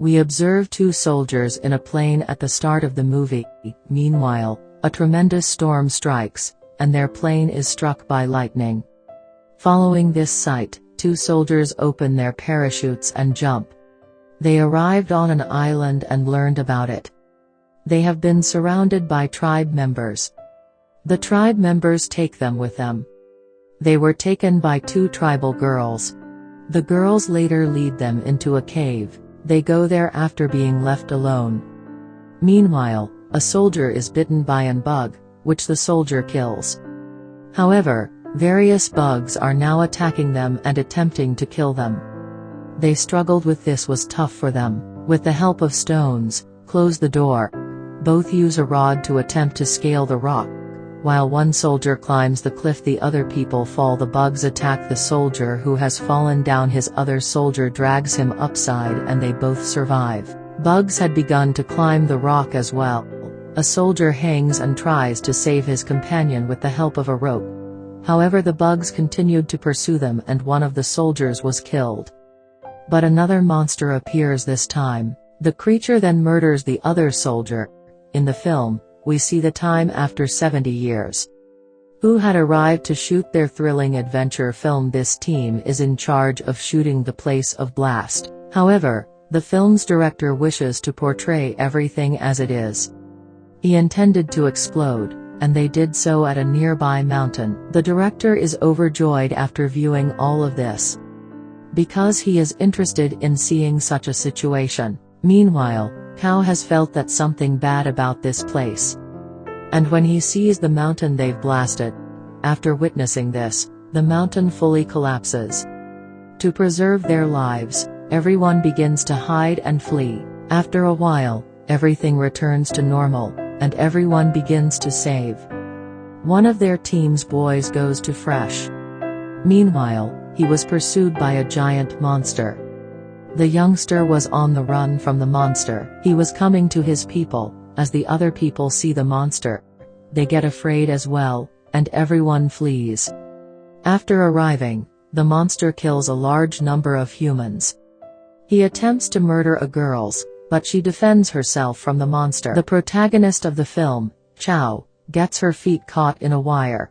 We observe two soldiers in a plane at the start of the movie. Meanwhile, a tremendous storm strikes, and their plane is struck by lightning. Following this sight, two soldiers open their parachutes and jump. They arrived on an island and learned about it. They have been surrounded by tribe members. The tribe members take them with them. They were taken by two tribal girls. The girls later lead them into a cave, they go there after being left alone. Meanwhile, a soldier is bitten by an bug, which the soldier kills. However, various bugs are now attacking them and attempting to kill them. They struggled with this was tough for them, with the help of stones, close the door. Both use a rod to attempt to scale the rock. While one soldier climbs the cliff the other people fall the bugs attack the soldier who has fallen down his other soldier drags him upside and they both survive. Bugs had begun to climb the rock as well. A soldier hangs and tries to save his companion with the help of a rope. However the bugs continued to pursue them and one of the soldiers was killed. But another monster appears this time. The creature then murders the other soldier. In the film, we see the time after 70 years. Who had arrived to shoot their thrilling adventure film this team is in charge of shooting the place of blast. However, the film's director wishes to portray everything as it is. He intended to explode, and they did so at a nearby mountain. The director is overjoyed after viewing all of this because he is interested in seeing such a situation. Meanwhile, Cao has felt that something bad about this place. And when he sees the mountain they've blasted, after witnessing this, the mountain fully collapses. To preserve their lives, everyone begins to hide and flee. After a while, everything returns to normal, and everyone begins to save. One of their team's boys goes to Fresh. Meanwhile, he was pursued by a giant monster. The youngster was on the run from the monster. He was coming to his people, as the other people see the monster. They get afraid as well, and everyone flees. After arriving, the monster kills a large number of humans. He attempts to murder a girls, but she defends herself from the monster. The protagonist of the film, Chow, gets her feet caught in a wire.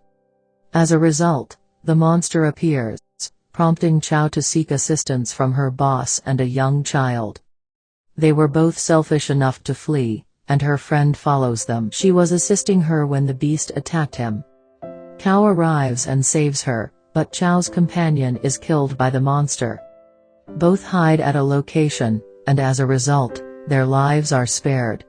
As a result, the monster appears prompting Chow to seek assistance from her boss and a young child. They were both selfish enough to flee, and her friend follows them. She was assisting her when the beast attacked him. Cao arrives and saves her, but Chow's companion is killed by the monster. Both hide at a location, and as a result, their lives are spared.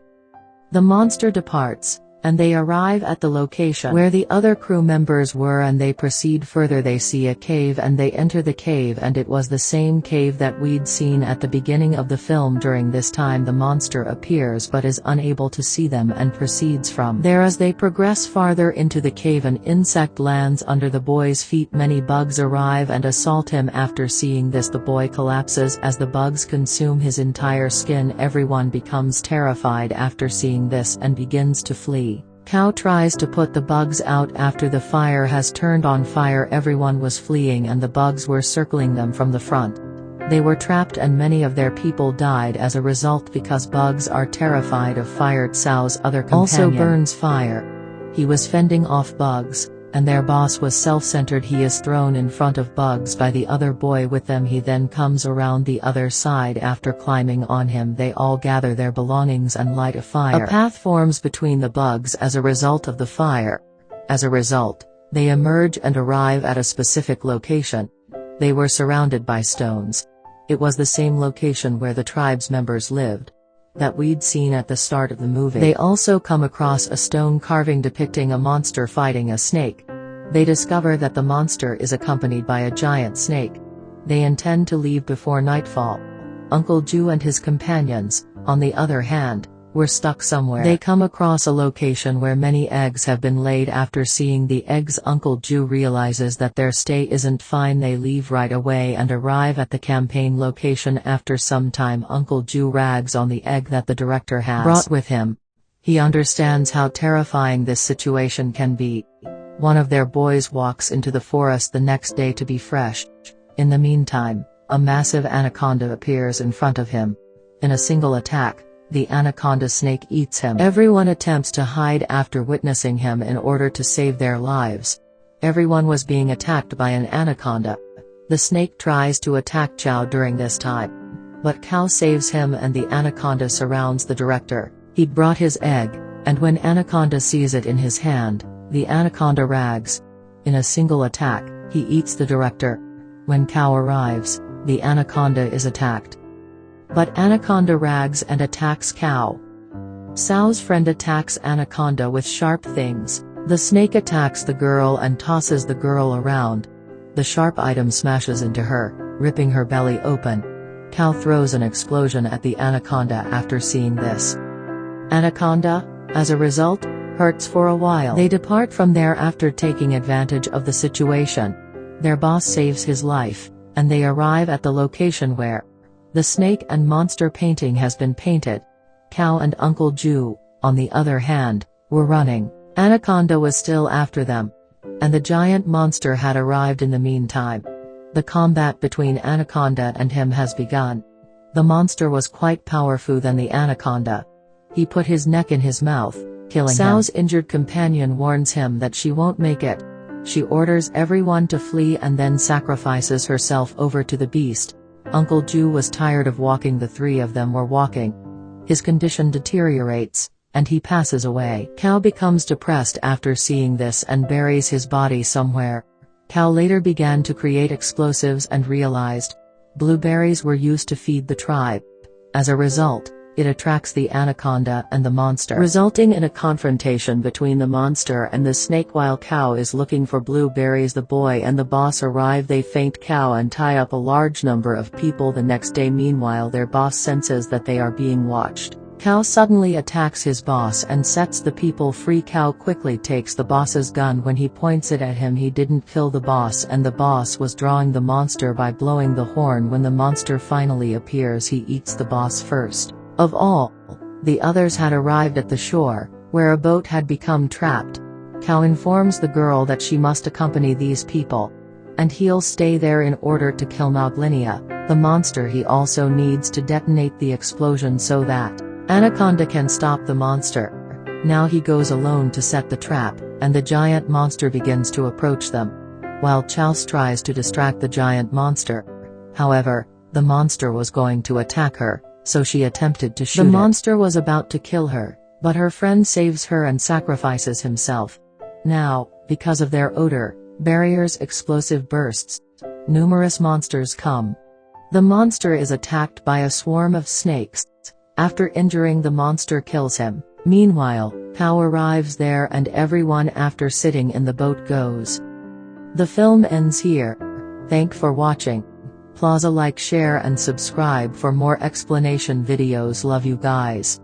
The monster departs, and they arrive at the location where the other crew members were and they proceed further. They see a cave and they enter the cave and it was the same cave that we'd seen at the beginning of the film. During this time the monster appears but is unable to see them and proceeds from there. As they progress farther into the cave an insect lands under the boy's feet. Many bugs arrive and assault him. After seeing this the boy collapses. As the bugs consume his entire skin everyone becomes terrified after seeing this and begins to flee Cao tries to put the bugs out after the fire has turned on fire everyone was fleeing and the bugs were circling them from the front. They were trapped and many of their people died as a result because bugs are terrified of fire Cao's other companion also burns fire. He was fending off bugs, and their boss was self-centered he is thrown in front of bugs by the other boy with them he then comes around the other side after climbing on him they all gather their belongings and light a fire. A path forms between the bugs as a result of the fire. As a result, they emerge and arrive at a specific location. They were surrounded by stones. It was the same location where the tribe's members lived that we'd seen at the start of the movie. They also come across a stone carving depicting a monster fighting a snake. They discover that the monster is accompanied by a giant snake. They intend to leave before nightfall. Uncle Ju and his companions, on the other hand, were stuck somewhere. They come across a location where many eggs have been laid after seeing the eggs Uncle Ju realizes that their stay isn't fine they leave right away and arrive at the campaign location after some time Uncle Ju rags on the egg that the director has brought with him. He understands how terrifying this situation can be. One of their boys walks into the forest the next day to be fresh. In the meantime, a massive anaconda appears in front of him. In a single attack, the anaconda snake eats him. Everyone attempts to hide after witnessing him in order to save their lives. Everyone was being attacked by an anaconda. The snake tries to attack Chow during this time. But Cao saves him and the anaconda surrounds the director. He brought his egg, and when anaconda sees it in his hand, the anaconda rags. In a single attack, he eats the director. When Cao arrives, the anaconda is attacked. But Anaconda rags and attacks Cao. Cao's friend attacks Anaconda with sharp things. The snake attacks the girl and tosses the girl around. The sharp item smashes into her, ripping her belly open. Cao throws an explosion at the anaconda after seeing this. Anaconda, as a result, hurts for a while. They depart from there after taking advantage of the situation. Their boss saves his life, and they arrive at the location where the snake and monster painting has been painted. Cao and Uncle Ju, on the other hand, were running. Anaconda was still after them. And the giant monster had arrived in the meantime. The combat between Anaconda and him has begun. The monster was quite powerful than the Anaconda. He put his neck in his mouth, killing Cao's him. injured companion warns him that she won't make it. She orders everyone to flee and then sacrifices herself over to the beast. Uncle Ju was tired of walking the three of them were walking. His condition deteriorates, and he passes away. Cao becomes depressed after seeing this and buries his body somewhere. Cao later began to create explosives and realized, blueberries were used to feed the tribe. As a result, it attracts the anaconda and the monster, resulting in a confrontation between the monster and the snake while Cao is looking for blueberries the boy and the boss arrive they faint Cao and tie up a large number of people the next day meanwhile their boss senses that they are being watched. Cao suddenly attacks his boss and sets the people free Cao quickly takes the boss's gun when he points it at him he didn't kill the boss and the boss was drawing the monster by blowing the horn when the monster finally appears he eats the boss first. Of all, the others had arrived at the shore, where a boat had become trapped. Cao informs the girl that she must accompany these people. And he'll stay there in order to kill Moglinia, the monster he also needs to detonate the explosion so that Anaconda can stop the monster. Now he goes alone to set the trap, and the giant monster begins to approach them. While Chows tries to distract the giant monster. However, the monster was going to attack her, so she attempted to shoot The monster was about to kill her, but her friend saves her and sacrifices himself. Now, because of their odor, barriers explosive bursts. Numerous monsters come. The monster is attacked by a swarm of snakes. After injuring the monster kills him. Meanwhile, Cao arrives there and everyone after sitting in the boat goes. The film ends here. Thank for watching. Plaza like share and subscribe for more explanation videos love you guys.